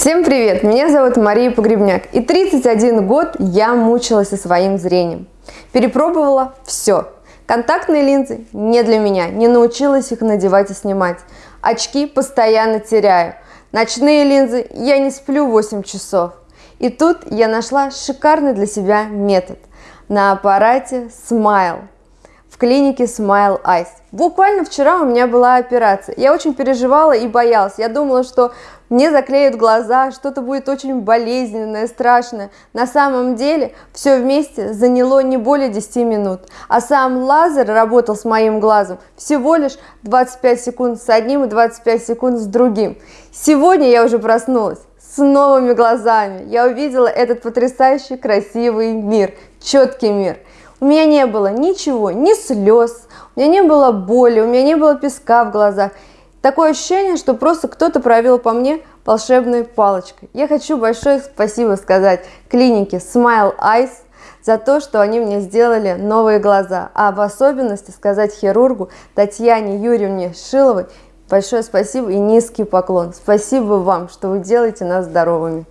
Всем привет! Меня зовут Мария Погребняк и 31 год я мучилась со своим зрением. Перепробовала все. Контактные линзы не для меня, не научилась их надевать и снимать. Очки постоянно теряю. Ночные линзы я не сплю 8 часов. И тут я нашла шикарный для себя метод. На аппарате Smile клинике Smile Eyes. Буквально вчера у меня была операция. Я очень переживала и боялась. Я думала, что мне заклеют глаза, что-то будет очень болезненное, страшное. На самом деле все вместе заняло не более 10 минут. А сам лазер работал с моим глазом всего лишь 25 секунд с одним и 25 секунд с другим. Сегодня я уже проснулась с новыми глазами. Я увидела этот потрясающий красивый мир, четкий мир. У меня не было ничего, ни слез, у меня не было боли, у меня не было песка в глазах. Такое ощущение, что просто кто-то провел по мне волшебной палочкой. Я хочу большое спасибо сказать клинике Smile Eyes за то, что они мне сделали новые глаза, а в особенности сказать хирургу Татьяне Юрьевне Шиловой большое спасибо и низкий поклон. Спасибо вам, что вы делаете нас здоровыми.